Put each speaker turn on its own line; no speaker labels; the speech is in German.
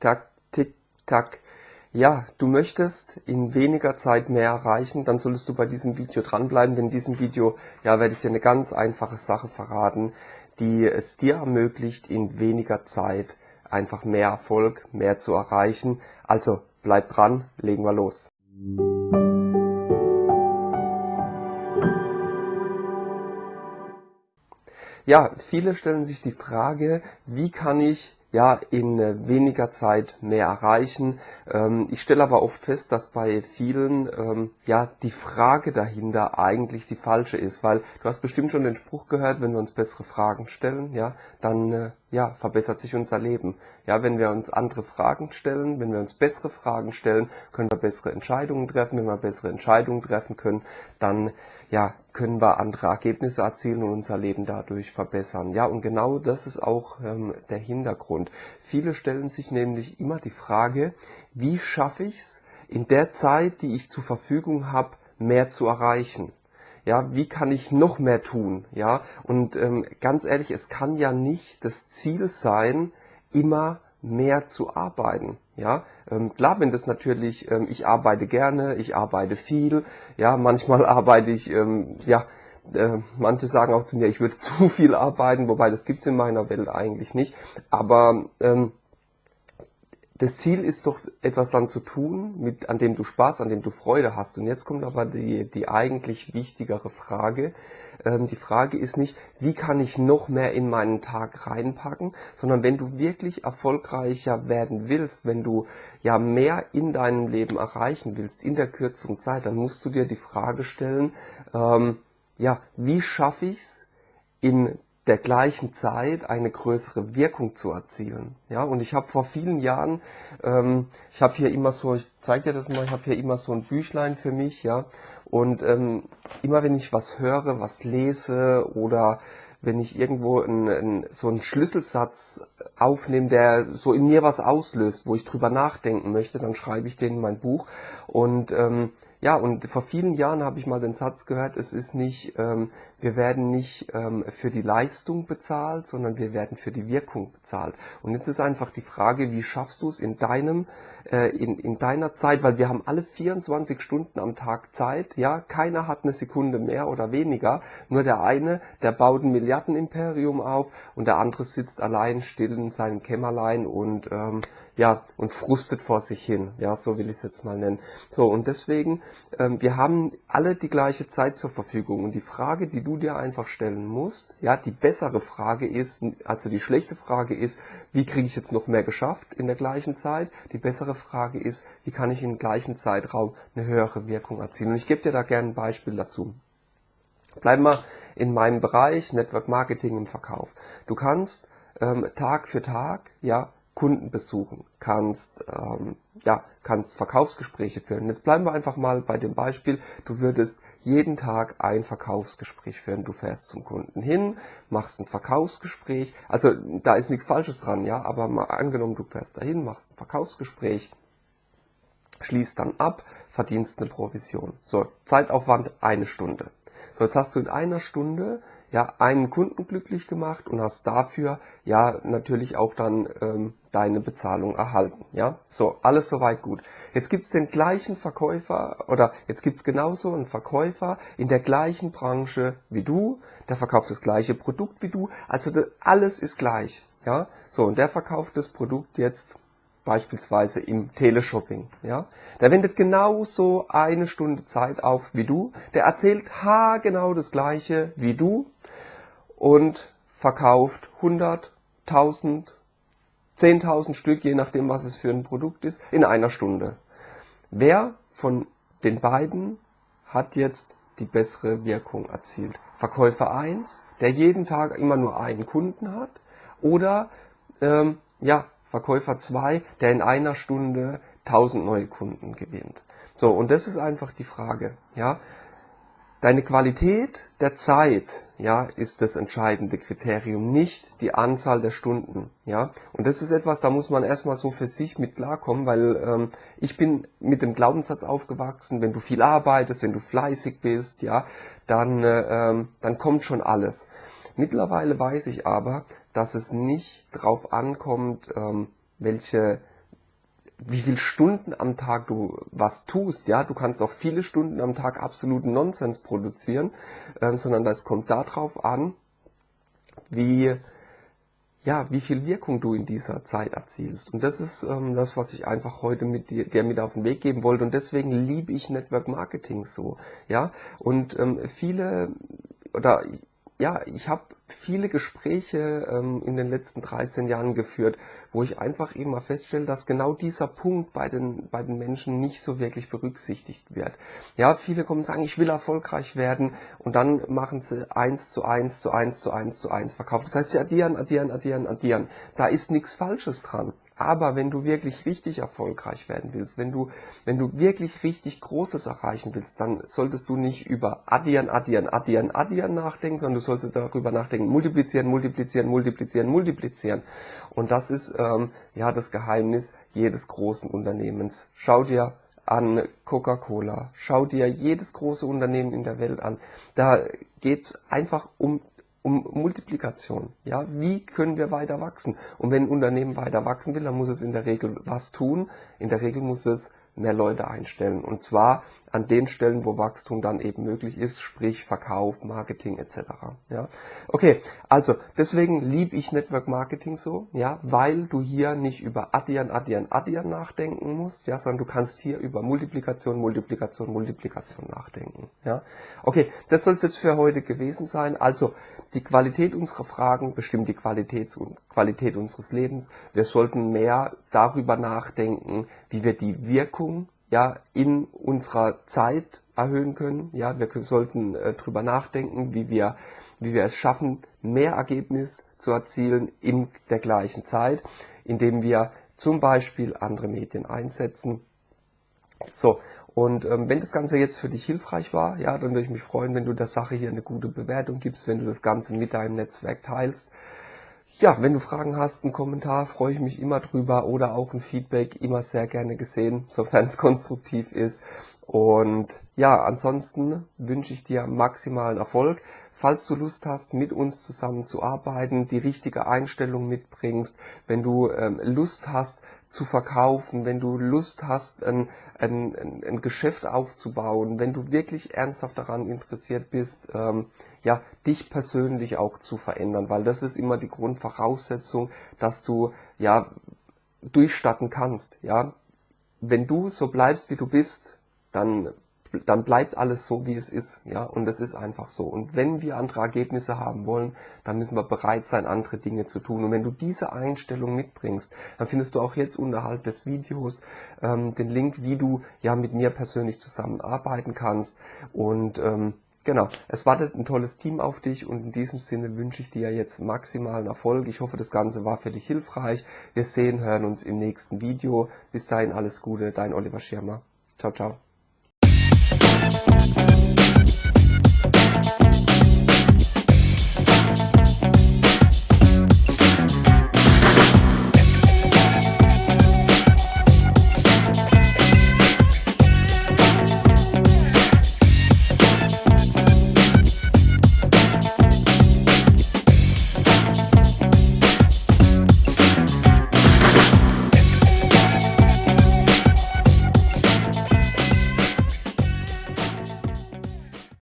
tack, tick, tack. Ja, du möchtest in weniger Zeit mehr erreichen, dann solltest du bei diesem Video dranbleiben, denn in diesem Video ja, werde ich dir eine ganz einfache Sache verraten, die es dir ermöglicht, in weniger Zeit einfach mehr Erfolg, mehr zu erreichen. Also bleib dran, legen wir los. Ja, viele stellen sich die Frage, wie kann ich ja in äh, weniger Zeit mehr erreichen. Ähm, ich stelle aber oft fest, dass bei vielen ähm, ja die Frage dahinter eigentlich die falsche ist, weil du hast bestimmt schon den Spruch gehört, wenn wir uns bessere Fragen stellen, ja, dann äh, ja, verbessert sich unser Leben. Ja, wenn wir uns andere Fragen stellen, wenn wir uns bessere Fragen stellen, können wir bessere Entscheidungen treffen. Wenn wir bessere Entscheidungen treffen können, dann ja, können wir andere Ergebnisse erzielen und unser Leben dadurch verbessern. Ja, und genau das ist auch ähm, der Hintergrund. Viele stellen sich nämlich immer die Frage, wie schaffe ich es in der Zeit, die ich zur Verfügung habe, mehr zu erreichen? Ja, wie kann ich noch mehr tun, ja, und ähm, ganz ehrlich, es kann ja nicht das Ziel sein, immer mehr zu arbeiten, ja, ähm, klar, wenn das natürlich, ähm, ich arbeite gerne, ich arbeite viel, ja, manchmal arbeite ich, ähm, ja, äh, manche sagen auch zu mir, ich würde zu viel arbeiten, wobei das gibt's in meiner Welt eigentlich nicht, aber ähm, das Ziel ist doch, etwas dann zu tun, mit, an dem du Spaß, an dem du Freude hast. Und jetzt kommt aber die, die eigentlich wichtigere Frage. Ähm, die Frage ist nicht, wie kann ich noch mehr in meinen Tag reinpacken, sondern wenn du wirklich erfolgreicher werden willst, wenn du ja mehr in deinem Leben erreichen willst, in der kürzeren Zeit, dann musst du dir die Frage stellen, ähm, ja, wie schaffe ich es in der gleichen Zeit eine größere Wirkung zu erzielen. Ja, und ich habe vor vielen Jahren, ähm, ich habe hier immer so, ich zeige dir das mal, ich habe hier immer so ein Büchlein für mich, ja, und ähm, immer wenn ich was höre, was lese oder wenn ich irgendwo ein, ein, so einen Schlüsselsatz aufnehme, der so in mir was auslöst, wo ich drüber nachdenken möchte, dann schreibe ich den in mein Buch und ähm, ja, und vor vielen Jahren habe ich mal den Satz gehört, es ist nicht, ähm, wir werden nicht ähm, für die Leistung bezahlt, sondern wir werden für die Wirkung bezahlt. Und jetzt ist einfach die Frage, wie schaffst du es in deinem, äh, in, in deiner Zeit, weil wir haben alle 24 Stunden am Tag Zeit, ja, keiner hat eine Sekunde mehr oder weniger, nur der eine, der baut ein Milliardenimperium auf und der andere sitzt allein still in seinem Kämmerlein und ähm, ja, und frustet vor sich hin. Ja, so will ich es jetzt mal nennen. So, und deswegen, ähm, wir haben alle die gleiche Zeit zur Verfügung. Und die Frage, die du dir einfach stellen musst, ja, die bessere Frage ist, also die schlechte Frage ist, wie kriege ich jetzt noch mehr geschafft in der gleichen Zeit? Die bessere Frage ist, wie kann ich im gleichen Zeitraum eine höhere Wirkung erzielen? Und ich gebe dir da gerne ein Beispiel dazu. Bleiben wir in meinem Bereich Network Marketing im Verkauf. Du kannst ähm, Tag für Tag, ja, Kunden besuchen, kannst, ähm, ja, kannst Verkaufsgespräche führen. Jetzt bleiben wir einfach mal bei dem Beispiel, du würdest jeden Tag ein Verkaufsgespräch führen. Du fährst zum Kunden hin, machst ein Verkaufsgespräch, also da ist nichts Falsches dran, ja, aber mal angenommen, du fährst dahin, machst ein Verkaufsgespräch, schließt dann ab, verdienst eine Provision. So, Zeitaufwand eine Stunde. So, jetzt hast du in einer Stunde ja einen Kunden glücklich gemacht und hast dafür ja natürlich auch dann ähm, deine Bezahlung erhalten. Ja, so alles soweit gut. Jetzt gibt's den gleichen Verkäufer oder jetzt gibt's genauso einen Verkäufer in der gleichen Branche wie du, der verkauft das gleiche Produkt wie du, also alles ist gleich. Ja, so und der verkauft das Produkt jetzt beispielsweise im Teleshopping. Ja? Der wendet genauso eine Stunde Zeit auf wie du, der erzählt haargenau das gleiche wie du und verkauft 100, 1000, 10.000 Stück, je nachdem was es für ein Produkt ist, in einer Stunde. Wer von den beiden hat jetzt die bessere Wirkung erzielt? Verkäufer 1, der jeden Tag immer nur einen Kunden hat, oder ähm, ja, Verkäufer 2, der in einer Stunde 1000 neue Kunden gewinnt. So, und das ist einfach die Frage, ja. Deine Qualität der Zeit, ja, ist das entscheidende Kriterium, nicht die Anzahl der Stunden, ja. Und das ist etwas, da muss man erstmal so für sich mit klarkommen, weil ähm, ich bin mit dem Glaubenssatz aufgewachsen, wenn du viel arbeitest, wenn du fleißig bist, ja, dann, äh, ähm, dann kommt schon alles. Mittlerweile weiß ich aber, dass es nicht drauf ankommt, ähm, welche wie viel Stunden am Tag du was tust, ja, du kannst auch viele Stunden am Tag absoluten Nonsens produzieren, ähm, sondern das kommt darauf an, wie ja, wie viel Wirkung du in dieser Zeit erzielst. Und das ist ähm, das, was ich einfach heute mit dir, dir mit auf den Weg geben wollte. Und deswegen liebe ich Network Marketing so. Ja, und ähm, viele oder ja, ich habe viele Gespräche ähm, in den letzten 13 Jahren geführt, wo ich einfach eben mal feststelle, dass genau dieser Punkt bei den, bei den Menschen nicht so wirklich berücksichtigt wird. Ja, viele kommen und sagen, ich will erfolgreich werden und dann machen sie eins zu eins zu eins zu eins zu eins verkauft. Das heißt, sie addieren, addieren, addieren, addieren. Da ist nichts Falsches dran. Aber wenn du wirklich richtig erfolgreich werden willst, wenn du, wenn du wirklich richtig Großes erreichen willst, dann solltest du nicht über addieren, addieren, addieren, addieren nachdenken, sondern du solltest darüber nachdenken, multiplizieren, multiplizieren, multiplizieren, multiplizieren. Und das ist ähm, ja das Geheimnis jedes großen Unternehmens. Schau dir an Coca-Cola, schau dir jedes große Unternehmen in der Welt an. Da geht's einfach um um Multiplikation. Ja, wie können wir weiter wachsen? Und wenn ein Unternehmen weiter wachsen will, dann muss es in der Regel was tun. In der Regel muss es mehr Leute einstellen. Und zwar an den Stellen, wo Wachstum dann eben möglich ist, sprich Verkauf, Marketing etc. Ja, okay, also deswegen liebe ich Network Marketing so, ja, weil du hier nicht über Addieren, Addieren, Addieren nachdenken musst, ja, sondern du kannst hier über Multiplikation, Multiplikation, Multiplikation nachdenken. Ja, okay, das soll es jetzt für heute gewesen sein. Also die Qualität unserer Fragen bestimmt die Qualität, Qualität unseres Lebens. Wir sollten mehr darüber nachdenken, wie wir die Wirkung ja in unserer Zeit erhöhen können. Ja, wir sollten äh, drüber nachdenken, wie wir, wie wir es schaffen, mehr Ergebnis zu erzielen in der gleichen Zeit, indem wir zum Beispiel andere Medien einsetzen. So, und ähm, wenn das Ganze jetzt für dich hilfreich war, ja, dann würde ich mich freuen, wenn du der Sache hier eine gute Bewertung gibst, wenn du das Ganze mit deinem Netzwerk teilst. Ja, wenn du Fragen hast, einen Kommentar, freue ich mich immer drüber oder auch ein Feedback, immer sehr gerne gesehen, sofern es konstruktiv ist. Und ja, ansonsten wünsche ich dir maximalen Erfolg. Falls du Lust hast, mit uns zusammen zu arbeiten, die richtige Einstellung mitbringst, wenn du ähm, Lust hast zu verkaufen, wenn du Lust hast, ein, ein, ein, Geschäft aufzubauen, wenn du wirklich ernsthaft daran interessiert bist, ähm, ja, dich persönlich auch zu verändern, weil das ist immer die Grundvoraussetzung, dass du ja durchstatten kannst, ja. Wenn du so bleibst, wie du bist, dann, dann bleibt alles so, wie es ist. Ja, und es ist einfach so. Und wenn wir andere Ergebnisse haben wollen, dann müssen wir bereit sein, andere Dinge zu tun. Und wenn du diese Einstellung mitbringst, dann findest du auch jetzt unterhalb des Videos ähm, den Link, wie du ja mit mir persönlich zusammenarbeiten kannst. Und ähm, Genau, es wartet ein tolles Team auf dich und in diesem Sinne wünsche ich dir jetzt maximalen Erfolg. Ich hoffe, das Ganze war für dich hilfreich. Wir sehen, hören uns im nächsten Video. Bis dahin alles Gute, dein Oliver Schirmer. Ciao, ciao. Tap, tap, tap, tap, tap, tap, tap, tap.